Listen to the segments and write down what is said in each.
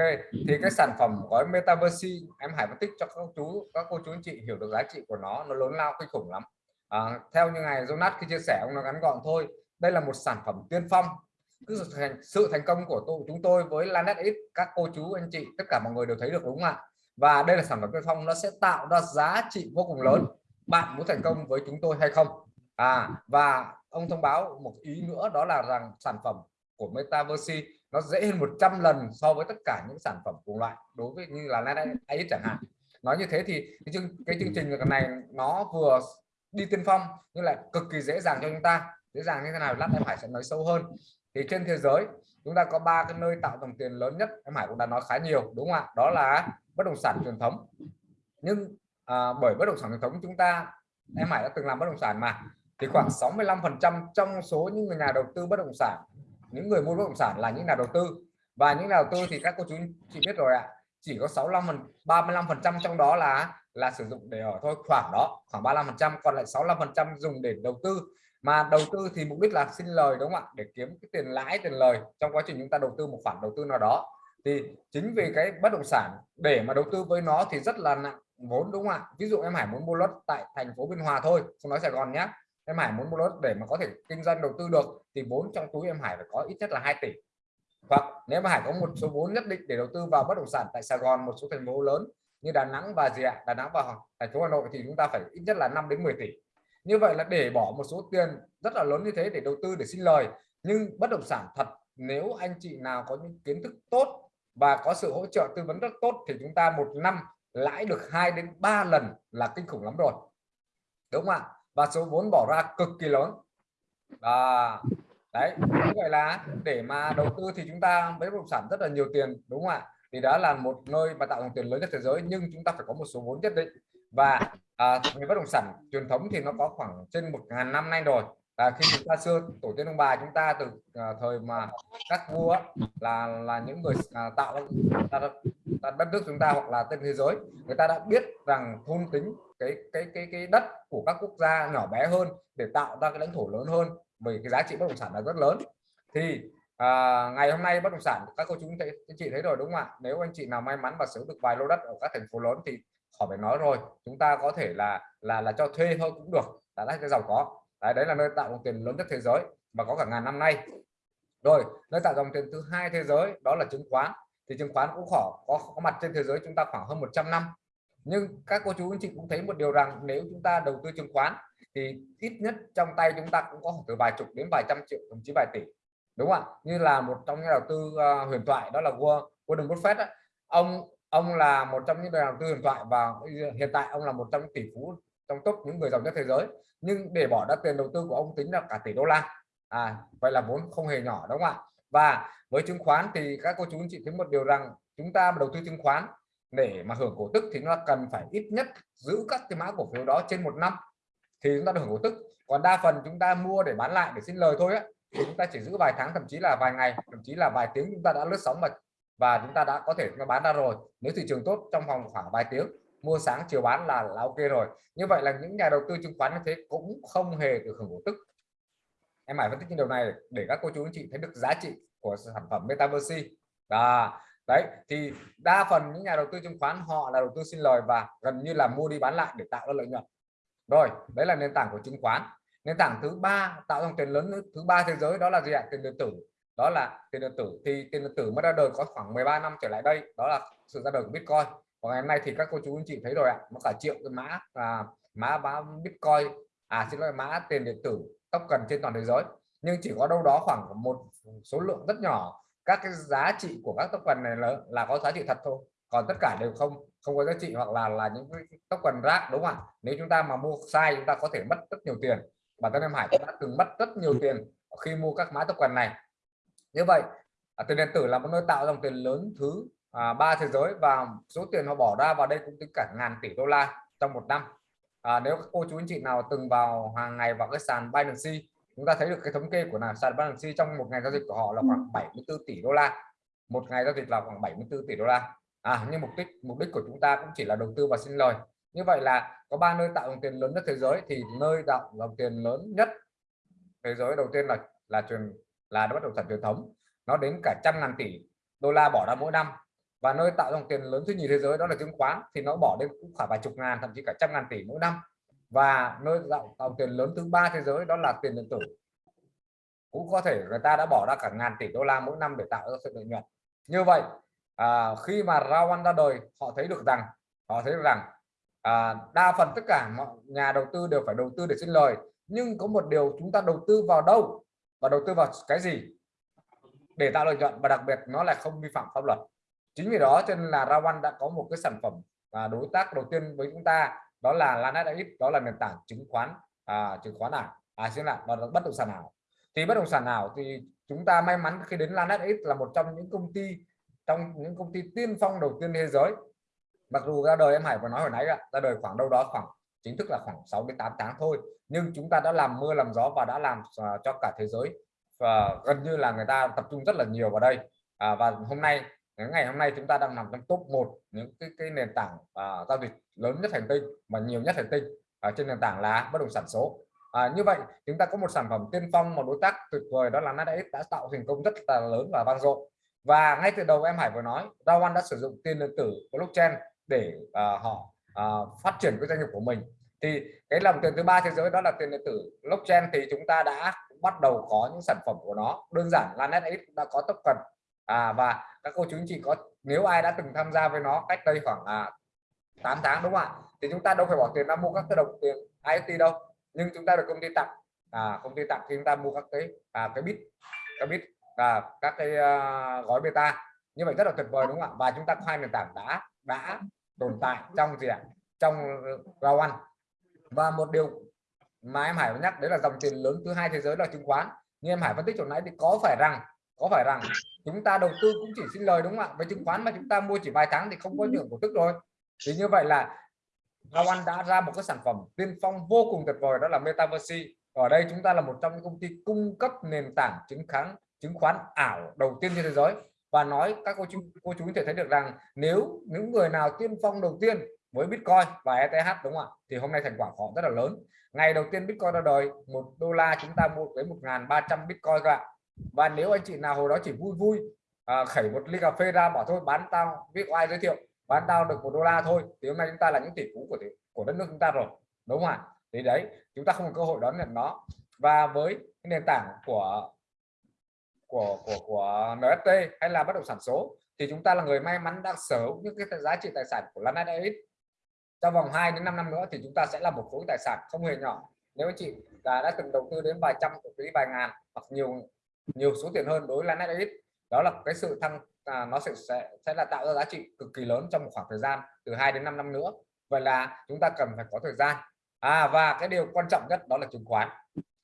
ok thì cái sản phẩm gói metaverse em Hải phân tích cho các chú các cô chú anh chị hiểu được giá trị của nó nó lớn lao kinh khủng lắm. À, theo như ngài Jonas khi chia sẻ ông nó ngắn gọn thôi đây là một sản phẩm tiên phong. Cứ sự thành, sự thành công của tụ chúng tôi với Lanet X các cô chú anh chị tất cả mọi người đều thấy được đúng không ạ? Và đây là sản phẩm tiên phong nó sẽ tạo ra giá trị vô cùng lớn. Bạn muốn thành công với chúng tôi hay không? À và ông thông báo một ý nữa đó là rằng sản phẩm của Metaverse nó dễ hơn 100 lần so với tất cả những sản phẩm cùng loại đối với như là Lanet chẳng hạn. Nói như thế thì cái chương cái chương trình này nó vừa đi tiên phong nhưng lại cực kỳ dễ dàng cho chúng ta. Dễ dàng như thế nào lát em Hải sẽ nói sâu hơn. Thì trên thế giới chúng ta có ba cái nơi tạo dòng tiền lớn nhất em Hải cũng đã nói khá nhiều đúng không ạ? Đó là bất động sản truyền thống. Nhưng à, bởi bất động sản truyền thống chúng ta em Hải đã từng làm bất động sản mà thì khoảng 65 phần trăm trong số những người nhà đầu tư bất động sản những người mua bất động sản là những nhà đầu tư. Và những nhà đầu tư thì các cô chú chị biết rồi ạ, chỉ có 65 phần 35 phần trăm trong đó là là sử dụng để ở thôi, khoảng đó, khoảng 35 phần trăm, còn lại 65 phần trăm dùng để đầu tư. Mà đầu tư thì mục đích là xin lời, đúng không ạ? Để kiếm cái tiền lãi, tiền lời trong quá trình chúng ta đầu tư một khoản đầu tư nào đó. Thì chính vì cái bất động sản, để mà đầu tư với nó thì rất là nặng vốn, đúng không ạ? Ví dụ em Hải muốn mua lót tại thành phố Biên Hòa thôi, không nói Sài Gòn nhé em Hải muốn mua lốt để mà có thể kinh doanh đầu tư được thì vốn trong túi em Hải phải có ít nhất là 2 tỷ. Hoặc nếu mà Hải có một số vốn nhất định để đầu tư vào bất động sản tại Sài Gòn, một số thành phố lớn như Đà Nẵng và gì ạ? Đà Nẵng và thành phố Hà Nội thì chúng ta phải ít nhất là 5 đến 10 tỷ. Như vậy là để bỏ một số tiền rất là lớn như thế để đầu tư để xin lời. Nhưng bất động sản thật, nếu anh chị nào có những kiến thức tốt và có sự hỗ trợ tư vấn rất tốt thì chúng ta một năm lãi được 2 đến 3 lần là kinh khủng lắm rồi. Đúng không ạ? Và số vốn bỏ ra cực kỳ lớn. À, đấy như vậy là để mà đầu tư thì chúng ta với bất động sản rất là nhiều tiền đúng không ạ? Thì đó là một nơi mà tạo dòng tiền lớn nhất thế giới nhưng chúng ta phải có một số vốn nhất định. Và à, về bất động sản truyền thống thì nó có khoảng trên một ngàn năm nay rồi à, khi chúng ta xưa tổ tiên ông bà chúng ta từ à, thời mà các vua là là những người à, tạo ra, đất nước chúng ta hoặc là trên thế giới người ta đã biết rằng thôn tính cái cái cái cái đất của các quốc gia nhỏ bé hơn để tạo ra cái lãnh thổ lớn hơn bởi cái giá trị bất động sản là rất lớn. Thì à, ngày hôm nay bất động sản các cô chú thấy anh chị thấy rồi đúng không ạ? Nếu anh chị nào may mắn và sở được vài lô đất ở các thành phố lớn thì khỏi phải nói rồi chúng ta có thể là là là cho thuê thôi cũng được là cái giàu có đấy, đấy là nơi tạo dòng tiền lớn nhất thế giới và có cả ngàn năm nay. Rồi nơi tạo dòng tiền thứ hai thế giới đó là chứng khoán. Thì chứng khoán cũng khó có, có mặt trên thế giới chúng ta khoảng hơn 100 năm. Nhưng các cô chú anh chị cũng thấy một điều rằng nếu chúng ta đầu tư chứng khoán thì ít nhất trong tay chúng ta cũng có từ vài chục đến vài trăm triệu thậm chí vài tỷ. Đúng không ạ? Như là một trong những đầu tư uh, huyền thoại đó là Warren Buffett ông ông là một trong những nhà đầu tư huyền thoại và hiện tại ông là một trong những tỷ phú trong top những người giàu nhất thế giới. Nhưng để bỏ ra tiền đầu tư của ông tính là cả tỷ đô la. À vậy là vốn không hề nhỏ, đúng không ạ? Và với chứng khoán thì các cô chú, anh chị thấy một điều rằng chúng ta đầu tư chứng khoán để mà hưởng cổ tức thì nó cần phải ít nhất giữ các cái mã cổ phiếu đó trên một năm thì chúng ta được hưởng cổ tức. Còn đa phần chúng ta mua để bán lại, để xin lời thôi á, thì chúng ta chỉ giữ vài tháng, thậm chí là vài ngày, thậm chí là vài tiếng chúng ta đã lướt sóng mà và chúng ta đã có thể nó bán ra rồi. Nếu thị trường tốt trong vòng khoảng vài tiếng mua sáng chiều bán là, là ok rồi. Như vậy là những nhà đầu tư chứng khoán như thế cũng không hề được hưởng cổ tức. Em phải phân tích những điều này để các cô chú anh chị thấy được giá trị của sản phẩm metaverse. Và đấy thì đa phần những nhà đầu tư chứng khoán họ là đầu tư xin lời và gần như là mua đi bán lại để tạo ra lợi nhuận. Rồi đấy là nền tảng của chứng khoán. Nền tảng thứ ba tạo dòng tiền lớn thứ ba thế giới đó là gì ạ? Tiền điện tử. Đó là tiền điện tử. Thì tiền điện tử mới ra đời có khoảng 13 năm trở lại đây đó là sự ra đời của Bitcoin và ngày hôm nay thì các cô chú anh chị thấy rồi ạ nó cả triệu cái mã à, mã mã Bitcoin à xin lỗi mã tiền điện tử token trên toàn thế giới. Nhưng chỉ có đâu đó khoảng một số lượng rất nhỏ. Các cái giá trị của các token này là, là có giá trị thật thôi. Còn tất cả đều không không có giá trị hoặc là là những cái token rác đúng không ạ? Nếu chúng ta mà mua sai chúng ta có thể mất rất nhiều tiền. Bản thân em Hải cũng đã từng mất rất nhiều tiền khi mua các mã token này. Như vậy à, tiền điện tử là một nơi tạo dòng tiền lớn thứ à, ba thế giới và số tiền họ bỏ ra vào đây cũng tính cả ngàn tỷ đô la trong một năm. À, nếu các cô chú anh chị nào từng vào hàng ngày vào cái sàn Binance chúng ta thấy được cái thống kê của là sàn Binance trong một ngày giao dịch của họ là khoảng 74 tỷ đô la. Một ngày giao dịch là khoảng 74 tỷ đô la. À nhưng mục đích mục đích của chúng ta cũng chỉ là đầu tư và sinh lời. Như vậy là có ba nơi tạo dòng tiền lớn nhất thế giới thì nơi tạo dòng tiền lớn nhất thế giới đầu tiên là là truyền là bất động sản truyền thống. Nó đến cả trăm ngàn tỷ đô la bỏ ra mỗi năm và nơi tạo dòng tiền lớn thứ nhì thế giới đó là chứng khoán thì nó bỏ đến cũng khoảng vài chục ngàn thậm chí cả trăm ngàn tỷ mỗi năm. Và nơi tạo dòng tiền lớn thứ ba thế giới đó là tiền điện tử. Cũng có thể người ta đã bỏ ra cả ngàn tỷ đô la mỗi năm để tạo ra sự lợi nhuận. Như vậy à, khi mà Rawan ra đời họ thấy được rằng họ thấy được rằng à, đa phần tất cả mọi nhà đầu tư đều phải đầu tư để sinh lời. Nhưng có một điều chúng ta đầu tư vào đâu và đầu tư vào cái gì để tạo lợi nhuận? Và đặc biệt nó là không vi phạm pháp luật chính vì đó cho nên là Rawan đã có một cái sản phẩm và đối tác đầu tiên với chúng ta đó là Lanet đó là nền tảng chứng khoán à, chứng khoán ảo. À xin đó là bất động sản ảo. Thì bất động sản ảo thì chúng ta may mắn khi đến Lanet là một trong những công ty trong những công ty tiên phong đầu tiên thế giới. Mặc dù ra đời em Hải vừa nói hồi nãy ra đời khoảng đâu đó khoảng chính thức là khoảng 6 đến 8 tháng thôi. Nhưng chúng ta đã làm mưa làm gió và đã làm à, cho cả thế giới và gần như là người ta tập trung rất là nhiều vào đây. À, và hôm nay ngày hôm nay chúng ta đang nằm trong top 1 những cái, cái nền tảng uh, giao dịch lớn nhất hành tinh mà nhiều nhất hành tinh ở trên nền tảng là bất động sản số. À, như vậy chúng ta có một sản phẩm tiên phong một đối tác tuyệt vời đó là Nasdaq đã tạo thành công rất là lớn và vang dội. Và ngay từ đầu em Hải vừa nói Rawan đã sử dụng tiền điện tử blockchain để uh, họ uh, phát triển cái doanh nghiệp của mình. Thì cái dòng tiền thứ ba thế giới đó là tiền điện tử blockchain thì chúng ta đã bắt đầu có những sản phẩm của nó. Đơn giản là NetX đã có token à, và các cô chú anh chị có nếu ai đã từng tham gia với nó cách đây khoảng à, 8 tháng đúng không ạ? Thì chúng ta đâu phải bỏ tiền ra mua các cái đồng tiền IoT đâu nhưng chúng ta được công ty tặng. À, công ty tặng thì chúng ta mua các cái à, cái bit cái bit và các cái uh, gói beta. Như vậy rất là tuyệt vời đúng không ạ? Và chúng ta có hai nền tảng đã đã tồn tại trong gì ạ? Trong round one. Và một điều mà em Hải nhắc đấy là dòng tiền lớn thứ hai thế giới là chứng khoán. Như em Hải phân tích hồi nãy thì có phải rằng có phải rằng chúng ta đầu tư cũng chỉ xin lời đúng không ạ? Với chứng khoán mà chúng ta mua chỉ vài tháng thì không có nhượng cổ tức rồi. Thì như vậy là Rawan đã ra một cái sản phẩm tiên phong vô cùng tuyệt vời, đó là Metaverse. Ở đây chúng ta là một trong những công ty cung cấp nền tảng chứng khoán chứng khoán ảo đầu tiên trên thế giới. Và nói các cô chú cô chú có thể thấy được rằng nếu những người nào tiên phong đầu tiên với Bitcoin và ETH đúng không ạ? Thì hôm nay thành quả họ rất là lớn. Ngày đầu tiên Bitcoin ra đời, một đô la chúng ta mua với 1.300 Bitcoin cả và nếu anh chị nào hồi đó chỉ vui vui à, khẩy một ly cà phê ra bảo thôi bán tao biết ai giới thiệu bán tao được một đô la thôi thì hôm nay chúng ta là những tỷ phú của của đất nước chúng ta rồi đúng không ạ? Thì đấy chúng ta không có cơ hội đón nhận nó. Và với nền tảng của của của của NFT hay là bất động sản số thì chúng ta là người may mắn đang sở hữu những cái giá trị tài sản của Lana David trong vòng 2 đến 5 năm nữa thì chúng ta sẽ là một khối tài sản không hề nhỏ. Nếu anh chị đã, đã từng đầu tư đến vài trăm tỷ vài ngàn hoặc nhiều nhiều số tiền hơn đối với Lana David đó là cái sự thăng à, nó sẽ, sẽ sẽ là tạo ra giá trị cực kỳ lớn trong một khoảng thời gian từ 2 đến 5 năm nữa. Vậy là chúng ta cần phải có thời gian. À và cái điều quan trọng nhất đó là chứng khoán.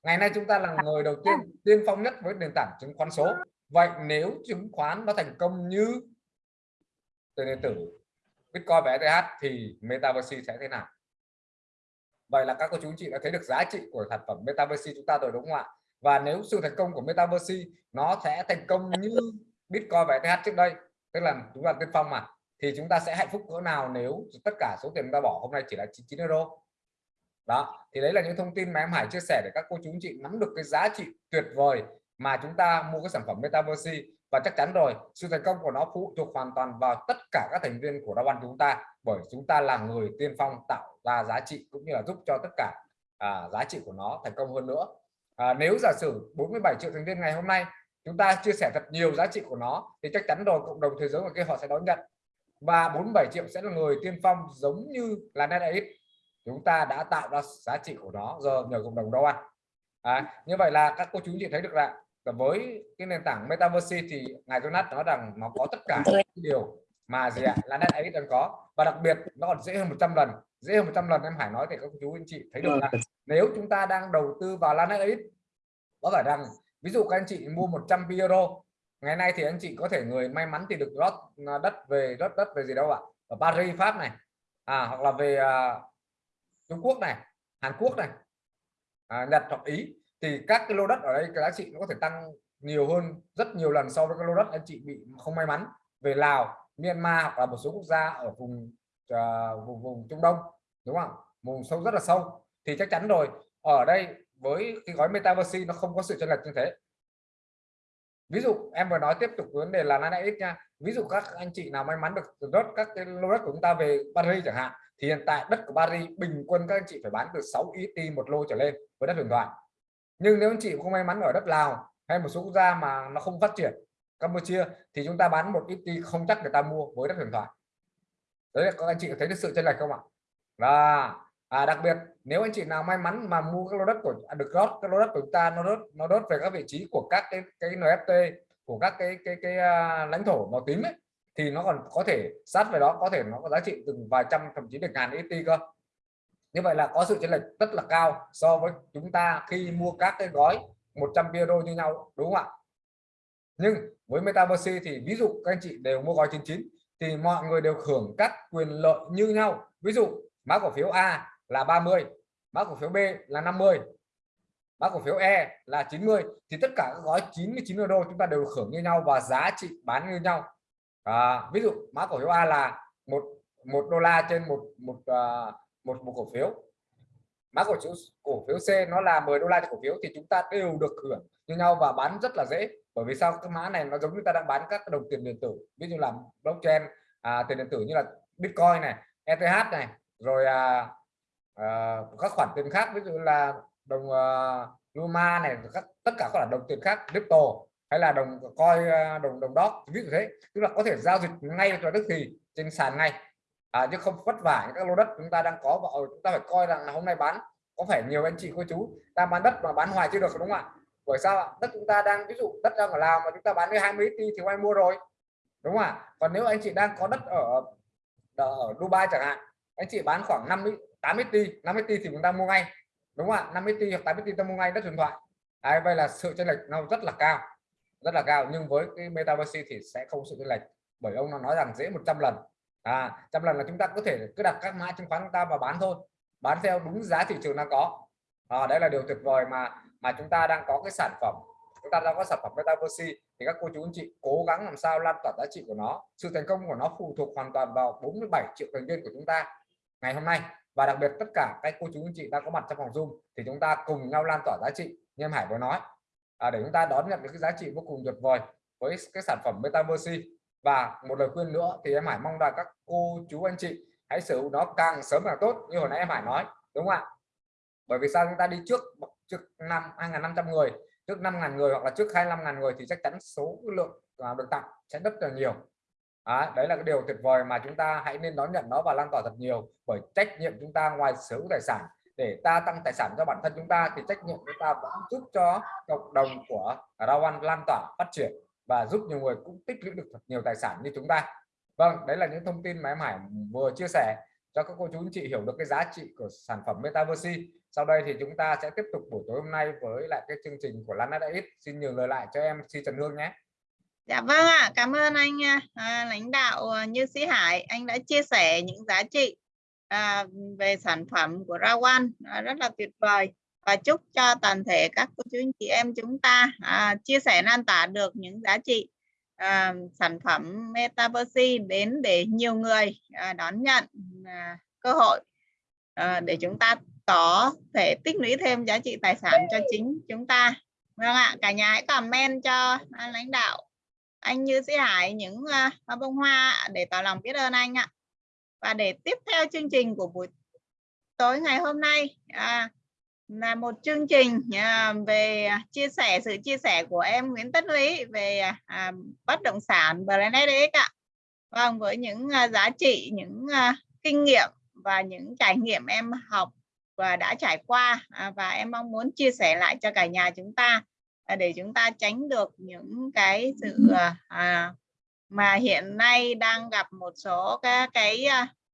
Ngày nay chúng ta là người đầu tiên tiên phong nhất với nền tảng chứng khoán số. Vậy nếu chứng khoán nó thành công như tiền điện tử Bitcoin và ETH thì Metaverse sẽ thế nào? Vậy là các cô chú chị đã thấy được giá trị của sản phẩm Metaverse chúng ta rồi đúng không ạ? Và nếu sự thành công của Metaverse nó sẽ thành công như Bitcoin và ETH trước đây tức là chúng ta tiên phong mà thì chúng ta sẽ hạnh phúc cỡ nào nếu tất cả số tiền chúng ta bỏ hôm nay chỉ là 99 euro? Đó thì đấy là những thông tin mà em Hải chia sẻ để các cô chú anh chị nắm được cái giá trị tuyệt vời mà chúng ta mua cái sản phẩm Metaverse. Và chắc chắn rồi sự thành công của nó phụ thuộc hoàn toàn vào tất cả các thành viên của Đa chúng ta bởi chúng ta là người tiên phong tạo ra giá trị cũng như là giúp cho tất cả à, giá trị của nó thành công hơn nữa à, nếu giả sử 47 triệu thành viên ngày hôm nay chúng ta chia sẻ thật nhiều giá trị của nó thì chắc chắn rồi cộng đồng thế giới ngoài kia họ sẽ đón nhận. Và 47 triệu sẽ là người tiên phong giống như là NetEx chúng ta đã tạo ra giá trị của nó giờ nhờ cộng đồng đâu ăn à, như vậy là các cô chú chị thấy được là với cái nền tảng metaverse thì ngài Jonas nói rằng nó có tất cả những điều mà gì ạ? Là net ấy đang có. Và đặc biệt nó còn dễ hơn 100 lần. Dễ hơn 100 lần em Hải nói thì các chú anh chị thấy được là nếu chúng ta đang đầu tư vào Lanet ấy có phải rằng ví dụ các anh chị mua 100 euro ngày nay thì anh chị có thể người may mắn thì được lót đất về đất đất về gì đâu ạ? Ở Paris Pháp này à, hoặc là về uh, Trung Quốc này Hàn Quốc này à, Nhật hoặc Ý thì các cái lô đất ở đây cái giá trị nó có thể tăng nhiều hơn rất nhiều lần so với các lô đất anh chị bị không may mắn về Lào Myanmar hoặc là một số quốc gia ở vùng uh, vùng vùng Trung Đông đúng không? Vùng sâu rất là sâu. Thì chắc chắn rồi ở đây với cái gói metaverse nó không có sự chênh lệch như thế. Ví dụ em vừa nói tiếp tục vấn đề là nãy ít nha. Ví dụ các anh chị nào may mắn được rớt các cái lô đất của chúng ta về Paris chẳng hạn thì hiện tại đất của Paris bình quân các anh chị phải bán từ 6 ET một lô trở lên với đất huyền thoại. Nhưng nếu anh chị không may mắn ở đất Lào hay một số quốc gia mà nó không phát triển Campuchia thì chúng ta bán một ET không chắc người ta mua với đất huyền thoại. Đấy là các anh chị thấy được sự chênh lệch không ạ? Và à, đặc biệt nếu anh chị nào may mắn mà mua các lô đất của à, được rót các lô đất của chúng ta nó rớt nó rớt về các vị trí của các cái cái NFT của các cái cái cái, cái uh, lãnh thổ màu tím ấy thì nó còn có thể sát về đó có thể nó có giá trị từng vài trăm thậm chí được ngàn ET cơ. Như vậy là có sự chênh lệch rất là cao so với chúng ta khi mua các cái gói 100 euro như nhau đúng không ạ? Nhưng với Metaverse thì ví dụ các anh chị đều mua gói 99 thì mọi người đều hưởng các quyền lợi như nhau. Ví dụ mã cổ phiếu A là 30 mã cổ phiếu B là 50 mã cổ phiếu E là 90 thì tất cả các gói 99 euro chúng ta đều hưởng như nhau và giá trị bán như nhau. À, ví dụ mã cổ phiếu A là một một đô la trên một một uh, một một cổ phiếu. Mã cổ phiếu cổ phiếu C nó là 10 đô la trên cổ phiếu thì chúng ta đều được hưởng như nhau và bán rất là dễ bởi vì sao? Cái mã này nó giống như ta đang bán các đồng tiền điện tử. Ví dụ là blockchain à, tiền điện tử như là bitcoin này ETH này rồi à, à, các khoản tiền khác ví dụ là đồng à, Luma này các tất cả các loại đồng tiền khác crypto hay là đồng coi à, đồng đồng đó ví dụ thế. Tức là có thể giao dịch ngay cho tức thì trên sàn ngay. À, chứ không vất vả những các lô đất chúng ta đang có và ờ, chúng ta phải coi rằng là hôm nay bán có phải nhiều anh chị cô chú. Ta bán đất mà bán hoài chưa được đúng không ạ? Bởi sao ạ? Đất chúng ta đang ví dụ đất đang ở Lào mà chúng ta bán với 20 tỷ thì ai mua rồi. Đúng không ạ? Còn nếu anh chị đang có đất ở ở Dubai chẳng hạn anh chị bán khoảng 50 80 tỷ 50 tỷ thì chúng ta mua ngay. Đúng không ạ? 50 tỷ hoặc 80 tỷ ta mua ngay đất điện thoại. Đấy, vậy là sự chênh lệch nó rất là cao rất là cao. Nhưng với cái metaverse thì sẽ không sự chênh lệch bởi ông nó nói rằng dễ 100 lần. À trăm lần là chúng ta có thể cứ đặt các mã chứng khoán chúng ta và bán thôi bán theo đúng giá thị trường đang có à, đấy là điều tuyệt vời mà mà chúng ta đang có cái sản phẩm chúng ta đang có sản phẩm metaverse thì các cô chú anh chị cố gắng làm sao lan tỏa giá trị của nó. Sự thành công của nó phụ thuộc hoàn toàn vào 47 triệu thành viên của chúng ta ngày hôm nay. Và đặc biệt tất cả các cô chú anh chị đang có mặt trong phòng zoom thì chúng ta cùng nhau lan tỏa giá trị như em Hải vừa nói. À, để chúng ta đón nhận được cái giá trị vô cùng tuyệt vời với cái sản phẩm metaverse. Và một lời khuyên nữa thì em Hải mong là các cô chú anh chị hãy sử dụng nó càng sớm càng tốt như hồi nãy em Hải nói đúng không ạ? Bởi vì sao chúng ta đi trước trước năm 2.500 người trước 5.000 người hoặc là trước 25.000 người thì chắc chắn số lượng à, được tặng sẽ rất là nhiều. À, đấy là cái điều tuyệt vời mà chúng ta hãy nên đón nhận nó và lan tỏa thật nhiều. Bởi trách nhiệm chúng ta ngoài sở hữu tài sản để ta tăng tài sản cho bản thân chúng ta thì trách nhiệm chúng ta vẫn giúp cho cộng đồng của Rawan lan tỏa phát triển và giúp nhiều người cũng tích lũy được thật nhiều tài sản như chúng ta. Vâng đấy là những thông tin mà em Hải vừa chia sẻ cho các cô chú anh chị hiểu được cái giá trị của sản phẩm Metaverse sau đây thì chúng ta sẽ tiếp tục buổi tối hôm nay với lại cái chương trình của Lan X xin nhường lời lại cho em Si Trần Hương nhé. Dạ vâng ạ, cảm ơn anh à, lãnh đạo à, Như Sĩ Hải, anh đã chia sẻ những giá trị à, về sản phẩm của Rawan à, rất là tuyệt vời. Và chúc cho toàn thể các cô chú anh chị em chúng ta à, chia sẻ lan tỏa được những giá trị à, sản phẩm Metaverse đến để nhiều người à, đón nhận à, cơ hội à, để chúng ta có thể tích lũy thêm giá trị tài sản cho chính chúng ta vâng ạ cả nhà hãy comment cho anh lãnh đạo anh Như Sĩ Hải những uh, bông hoa để tỏ lòng biết ơn anh ạ và để tiếp theo chương trình của buổi tối ngày hôm nay à, là một chương trình à, về chia sẻ sự chia sẻ của em Nguyễn Tất Lý về à, bất động sản Brandx ạ. Vâng với những à, giá trị, những à, kinh nghiệm và những trải nghiệm em học và đã trải qua à, và em mong muốn chia sẻ lại cho cả nhà chúng ta à, để chúng ta tránh được những cái sự à, à mà hiện nay đang gặp một số cái, cái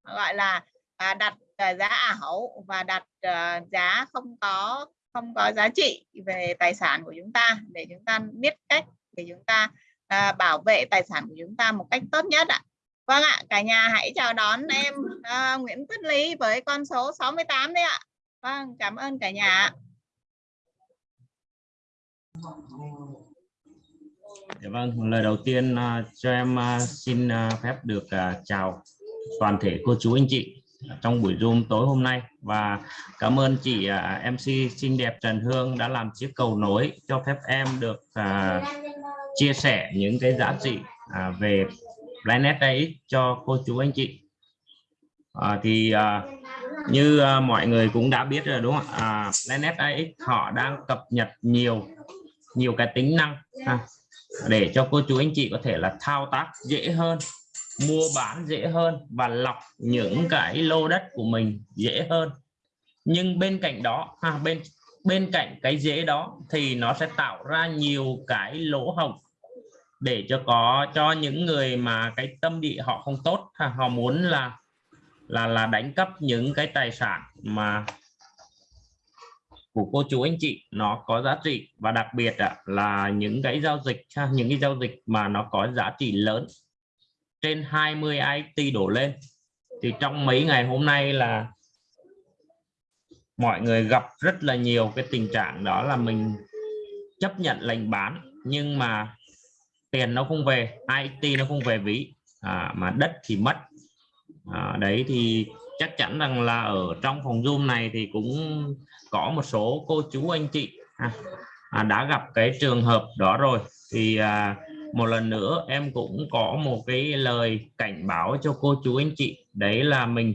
gọi là à, đặt giá ảo và đặt à, giá không có không có giá trị về tài sản của chúng ta để chúng ta biết cách để chúng ta à, bảo vệ tài sản của chúng ta một cách tốt nhất ạ. Vâng ạ, cả nhà hãy chào đón em à, Nguyễn Tuyết Lý với con số 68 đấy ạ. Vâng, cảm ơn cả nhà. Dạ vâng, lời đầu tiên uh, cho em uh, xin uh, phép được uh, chào toàn thể cô chú anh chị trong buổi Zoom tối hôm nay và cảm ơn chị uh, MC xinh đẹp Trần Hương đã làm chiếc cầu nối cho phép em được uh, chia sẻ những cái giá trị về Planet AX cho cô chú anh chị à, thì à, như uh, mọi người cũng đã biết rồi đúng không ạ? À, Planet AX họ đang cập nhật nhiều nhiều cái tính năng ha, để cho cô chú anh chị có thể là thao tác dễ hơn mua bán dễ hơn và lọc những cái lô đất của mình dễ hơn. Nhưng bên cạnh đó ha, bên bên cạnh cái dễ đó thì nó sẽ tạo ra nhiều cái lỗ hổng để cho có cho những người mà cái tâm địa họ không tốt ha, họ muốn là là là đánh cắp những cái tài sản mà của cô chú anh chị. Nó có giá trị và đặc biệt là những cái giao dịch những cái giao dịch mà nó có giá trị lớn. Trên 20 IT đổ lên. Thì trong mấy ngày hôm nay là mọi người gặp rất là nhiều cái tình trạng đó là mình chấp nhận lệnh bán nhưng mà tiền nó không về IT nó không về ví. À, mà đất thì mất à, đấy thì chắc chắn rằng là ở trong phòng zoom này thì cũng có một số cô chú anh chị à, à, đã gặp cái trường hợp đó rồi. Thì à, một lần nữa em cũng có một cái lời cảnh báo cho cô chú anh chị đấy là mình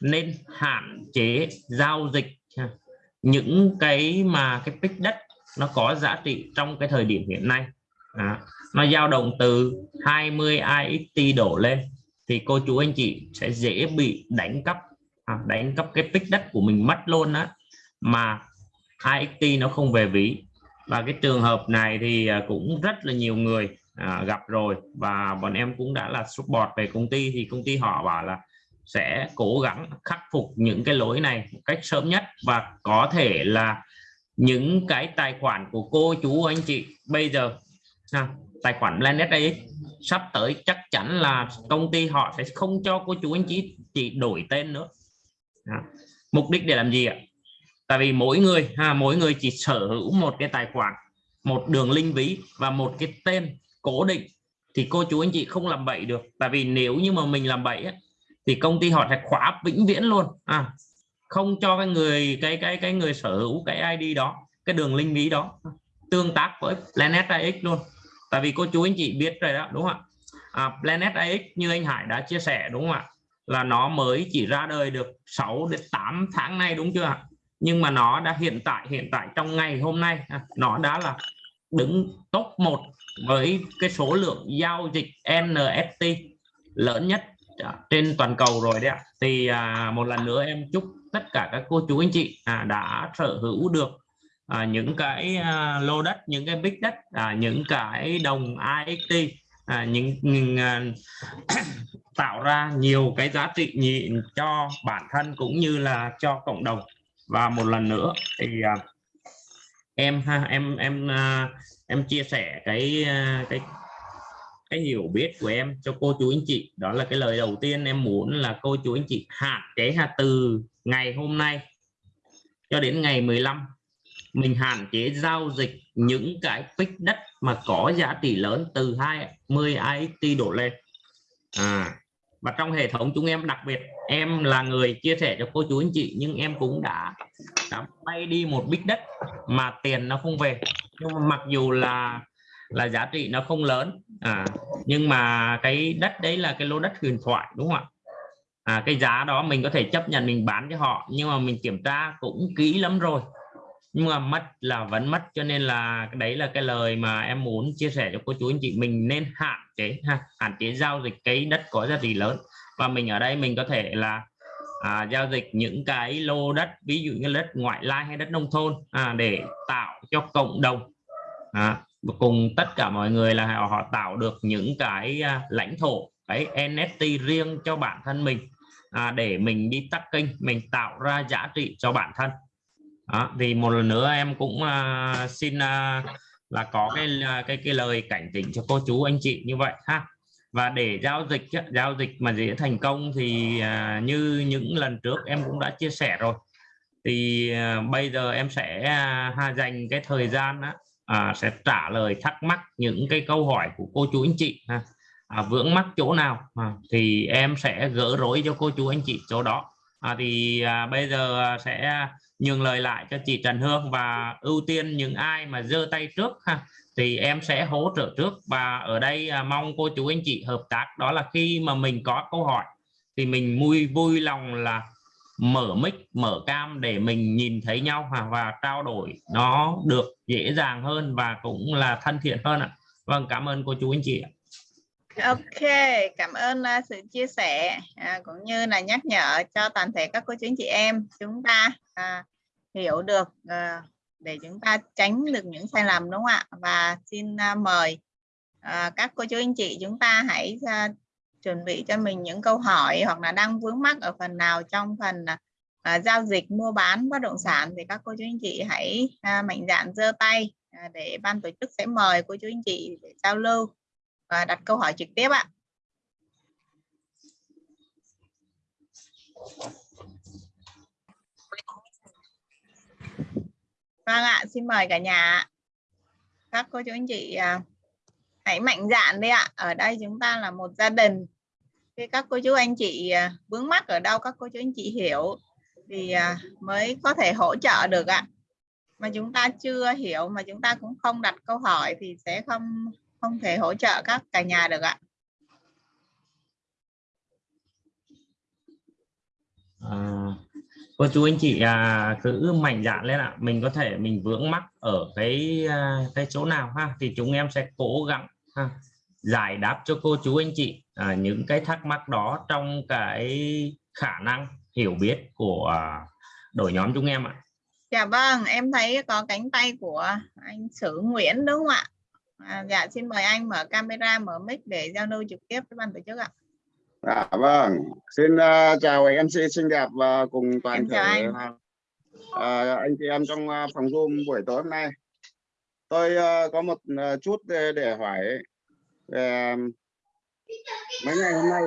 nên hạn chế giao dịch những cái mà cái pick đất nó có giá trị trong cái thời điểm hiện nay à, nó dao động từ 20 IXT đổ lên thì cô chú anh chị sẽ dễ bị đánh cắp à, đánh cắp cái tích đất của mình mất luôn á. Mà IXT nó không về ví. Và cái trường hợp này thì à, cũng rất là nhiều người à, gặp rồi. Và bọn em cũng đã là support về công ty. Thì công ty họ bảo là sẽ cố gắng khắc phục những cái lỗi này một cách sớm nhất. Và có thể là những cái tài khoản của cô chú anh chị bây giờ à, tài khoản Planet AX sắp tới chắc chắn là công ty họ sẽ không cho cô chú anh chị chỉ đổi tên nữa. Đó. mục đích để làm gì ạ? Tại vì mỗi người ha mỗi người chỉ sở hữu một cái tài khoản một đường link ví và một cái tên cố định thì cô chú anh chị không làm bậy được. Tại vì nếu như mà mình làm bậy ấy, thì công ty họ sẽ khóa vĩnh viễn luôn. À không cho cái người cái cái cái người sở hữu cái ID đó cái đường link ví đó tương tác với Planet AX luôn tại vì cô chú anh chị biết rồi đó đúng không ạ? À, Planet AX như anh Hải đã chia sẻ đúng không ạ? Là nó mới chỉ ra đời được 6 đến 8 tháng nay đúng chưa ạ? Nhưng mà nó đã hiện tại hiện tại trong ngày hôm nay à, nó đã là đứng top 1 với cái số lượng giao dịch NFT lớn nhất à, trên toàn cầu rồi đấy ạ. Thì à, một lần nữa em chúc tất cả các cô chú anh chị à, đã sở hữu được à, những cái à, lô đất những cái big đất à, những cái đồng IXT à, những, những à, tạo ra nhiều cái giá trị nhịn cho bản thân cũng như là cho cộng đồng. Và một lần nữa thì à, em ha em em à, em chia sẻ cái à, cái cái hiểu biết của em cho cô chú anh chị. Đó là cái lời đầu tiên em muốn là cô chú anh chị hạn chế ha từ ngày hôm nay cho đến ngày 15 mình hạn chế giao dịch những cái pick đất mà có giá trị lớn từ 20 IXT đổ lên. À và trong hệ thống chúng em đặc biệt em là người chia sẻ cho cô chú anh chị nhưng em cũng đã, đã bay đi một bích đất mà tiền nó không về. Nhưng mà mặc dù là là giá trị nó không lớn à nhưng mà cái đất đấy là cái lô đất huyền thoại đúng không ạ? À, cái giá đó mình có thể chấp nhận mình bán cho họ nhưng mà mình kiểm tra cũng kỹ lắm rồi nhưng mà mất là vẫn mất cho nên là đấy là cái lời mà em muốn chia sẻ cho cô chú anh chị. Mình nên hạn chế ha hạn chế giao dịch cái đất có giá trị lớn. Và mình ở đây mình có thể là à, giao dịch những cái lô đất ví dụ như đất ngoại lai hay đất nông thôn à, để tạo cho cộng đồng. À, cùng tất cả mọi người là họ, họ tạo được những cái à, lãnh thổ cái NFT riêng cho bản thân mình. À, để mình đi tắt kênh mình tạo ra giá trị cho bản thân đó, thì một lần nữa em cũng uh, xin uh, là có cái à, cái cái lời cảnh tỉnh cho cô chú anh chị như vậy ha. Và để giao dịch giao dịch mà dễ thành công thì uh, như những lần trước em cũng đã chia sẻ rồi. Thì uh, bây giờ em sẽ uh, dành cái thời gian uh, sẽ trả lời thắc mắc những cái câu hỏi của cô chú anh chị ha. À, vướng mắc chỗ nào à, thì em sẽ gỡ rối cho cô chú anh chị chỗ đó. À, thì à, bây giờ sẽ nhường lời lại cho chị Trần Hương và ưu tiên những ai mà giơ tay trước ha thì em sẽ hỗ trợ trước. Và ở đây à, mong cô chú anh chị hợp tác. Đó là khi mà mình có câu hỏi thì mình vui vui lòng là mở mic mở cam để mình nhìn thấy nhau ha, và trao đổi nó được dễ dàng hơn và cũng là thân thiện hơn ạ. Vâng cảm ơn cô chú anh chị ạ. Ok, cảm ơn uh, sự chia sẻ à, cũng như là nhắc nhở cho toàn thể các cô chú anh chị em chúng ta ta hiểu được ờ, để chúng ta tránh được những sai lầm đúng không ạ? Và xin uh, mời uh, các cô chú anh chị chúng ta hãy uh, chuẩn bị cho mình những câu hỏi hoặc là đang vướng mắc ở phần nào trong phần uh, giao dịch mua bán bất động sản thì các cô chú anh chị hãy uh, mạnh dạn giơ tay uh, để ban tổ chức sẽ mời cô chú anh chị để giao lưu và đặt câu hỏi trực tiếp ạ. Vâng ạ, xin mời cả nhà. Các cô chú anh chị à, hãy mạnh dạn đi ạ. Ở đây chúng ta là một gia đình. Khi các cô chú anh chị à, vướng mắc ở đâu các cô chú anh chị hiểu thì à, mới có thể hỗ trợ được ạ. Mà chúng ta chưa hiểu mà chúng ta cũng không đặt câu hỏi thì sẽ không không thể hỗ trợ các cả nhà được ạ. À, cô chú anh chị à, cứ mạnh dạn lên ạ. Mình có thể mình vướng mắc ở cái à, cái chỗ nào ha? Thì chúng em sẽ cố gắng ha, giải đáp cho cô chú anh chị à, những cái thắc mắc đó trong cái khả năng hiểu biết của à, đội nhóm chúng em ạ. Dạ vâng em thấy có cánh tay của anh Sử Nguyễn đúng không ạ? À, dạ xin mời anh mở camera mở mic để giao lưu trực tiếp với ban tổ chức ạ. À, vâng, xin uh, chào MC xinh đẹp và cùng toàn thể anh. uh, anh chị em trong uh, phòng Zoom buổi tối hôm nay. Tôi uh, có một uh, chút để, để hỏi về um, mấy ngày hôm nay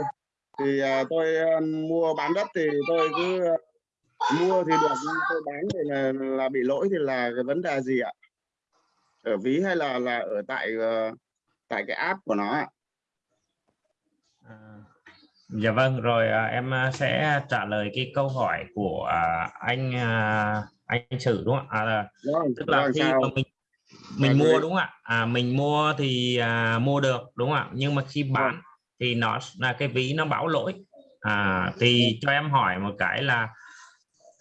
thì uh, tôi uh, mua bán đất thì tôi cứ uh, mua thì được nhưng tôi bán thì là, là bị lỗi thì là cái vấn đề gì ạ? Ở ví hay là là ở tại uh, tại cái app của nó ạ? À, Dạ vâng, rồi à, em à, sẽ trả lời cái câu hỏi của à, anh à, anh Sử đúng không ạ? À, tức là khi sao? mà mình mình mua đúng không ạ? À, mình mua thì à, mua được đúng không ạ? Nhưng mà khi bán thì nó là cái ví nó báo lỗi. À, thì cho em hỏi một cái là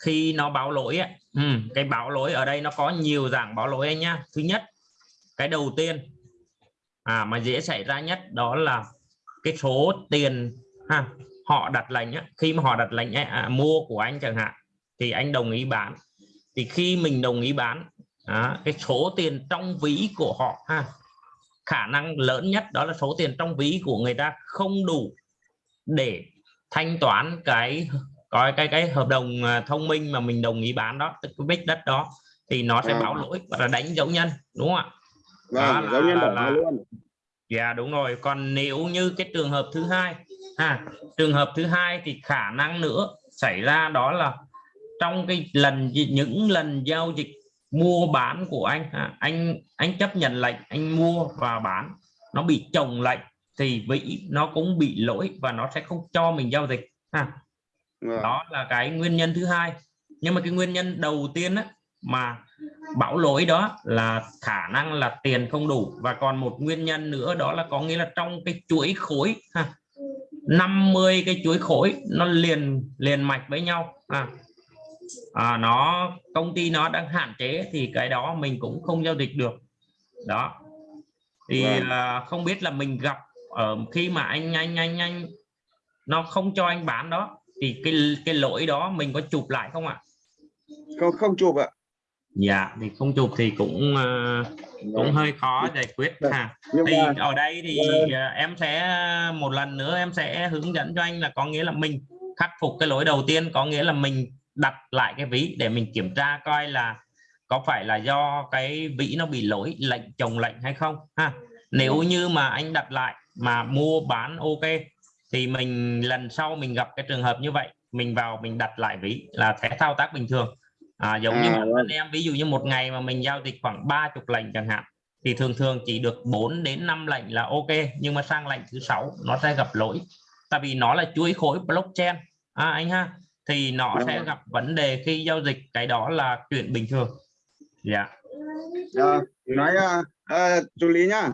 khi nó báo lỗi ấy, ừ, cái báo lỗi ở đây nó có nhiều dạng báo lỗi anh nhá. Thứ nhất, cái đầu tiên à, mà dễ xảy ra nhất đó là cái số tiền ha họ đặt lệnh khi mà họ đặt lệnh ấy, à, mua của anh chẳng hạn thì anh đồng ý bán thì khi mình đồng ý bán à, cái số tiền trong ví của họ ha khả năng lớn nhất đó là số tiền trong ví của người ta không đủ để thanh toán cái có cái cái hợp đồng à, thông minh mà mình đồng ý bán đó tức cái bích đất đó thì nó sẽ À. báo lỗi và là đánh dấu nhân đúng không ạ Vâng, là- giống như là- là- luôn. Dạ đúng rồi. Còn nếu như cái trường hợp thứ hai, ha, trường hợp thứ hai thì khả năng nữa xảy ra đó là trong cái lần những lần giao dịch mua bán của anh, anh anh chấp nhận lệnh anh mua và bán nó bị chồng lệnh thì vị nó cũng bị lỗi và nó sẽ không cho mình giao dịch. Ha Vâng. đó là cái nguyên nhân thứ hai nhưng mà cái nguyên nhân đầu tiên á, mà bảo lỗi đó là khả năng là tiền không đủ và còn một nguyên nhân nữa đó là có nghĩa là trong cái chuỗi khối ha 50 cái chuỗi khối nó liền liền mạch với nhau à, à nó công ty nó đang hạn chế thì cái đó mình cũng không giao dịch được đó thì Vâng. à, không biết là mình gặp ở khi mà anh anh anh anh nó không cho anh bán đó thì cái cái lỗi đó mình có chụp lại không ạ Không không chụp ạ. dạ thì không chụp thì cũng à, cũng Vâng. hơi khó giải quyết Vâng. ha thì mà ở đây thì Vâng. à, em sẽ một lần nữa em sẽ hướng dẫn cho anh là có nghĩa là mình khắc phục cái lỗi đầu tiên có nghĩa là mình đặt lại cái ví để mình kiểm tra coi là có phải là do cái ví nó bị lỗi lệnh chồng lệnh hay không ha nếu như mà anh đặt lại mà mua bán ok thì mình lần sau mình gặp cái trường hợp như vậy mình vào mình đặt lại ví là sẽ thao tác bình thường à, giống như À, thân vâng. em ví dụ như một ngày mà mình giao dịch khoảng 30 lệnh chẳng hạn thì thường thường chỉ được 4 đến 5 lệnh là ok nhưng mà sang lệnh thứ sáu nó sẽ gặp lỗi. Tại vì nó là chuỗi khối blockchain. À, anh ha thì nó Dạ sẽ vâng. gặp vấn đề khi giao dịch cái đó là chuyện bình thường. Dạ. Ờ, nói uh, uh, chú lý nhá.